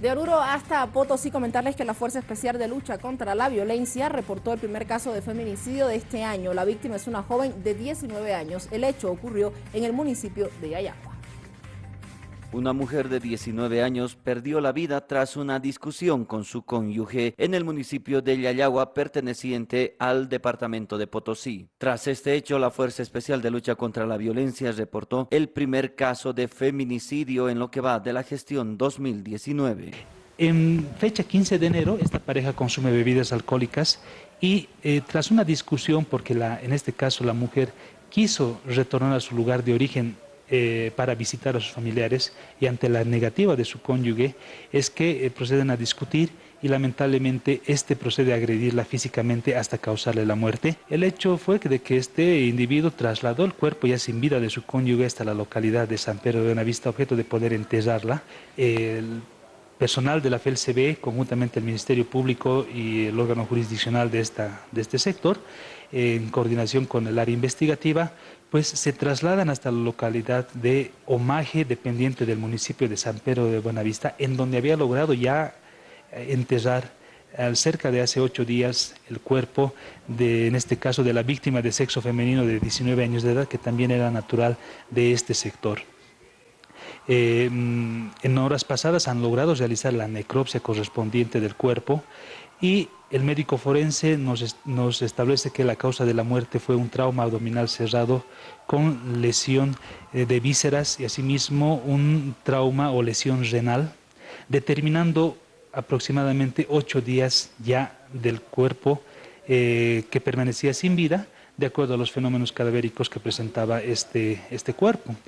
De Oruro hasta Potosí, comentarles que la Fuerza Especial de Lucha contra la Violencia reportó el primer caso de feminicidio de este año. La víctima es una joven de 19 años. El hecho ocurrió en el municipio de Yayagua. Una mujer de 19 años perdió la vida tras una discusión con su cónyuge en el municipio de Yayagua perteneciente al departamento de Potosí. Tras este hecho, la Fuerza Especial de Lucha contra la Violencia reportó el primer caso de feminicidio en lo que va de la gestión 2019. En fecha 15 de enero, esta pareja consume bebidas alcohólicas y eh, tras una discusión, porque en este caso la mujer quiso retornar a su lugar de origen eh, para visitar a sus familiares y ante la negativa de su cónyuge es que eh, proceden a discutir y lamentablemente este procede a agredirla físicamente hasta causarle la muerte. El hecho fue de que este individuo trasladó el cuerpo ya sin vida de su cónyuge hasta la localidad de San Pedro de Buenavista, objeto de poder enterrarla. El personal de la FELCB, conjuntamente el Ministerio Público y el órgano jurisdiccional de, esta, de este sector, en coordinación con el área investigativa, pues se trasladan hasta la localidad de Omaje, dependiente del municipio de San Pedro de Buenavista, en donde había logrado ya eh, enterrar al cerca de hace ocho días el cuerpo de, en este caso, de la víctima de sexo femenino de 19 años de edad, que también era natural de este sector. Eh, en horas pasadas han logrado realizar la necropsia correspondiente del cuerpo y el médico forense nos, establece que la causa de la muerte fue un trauma abdominal cerrado con lesión eh, de vísceras y asimismo un trauma o lesión renal, determinando aproximadamente ocho días ya del cuerpo eh, que permanecía sin vida, de acuerdo a los fenómenos cadavéricos que presentaba este, este cuerpo.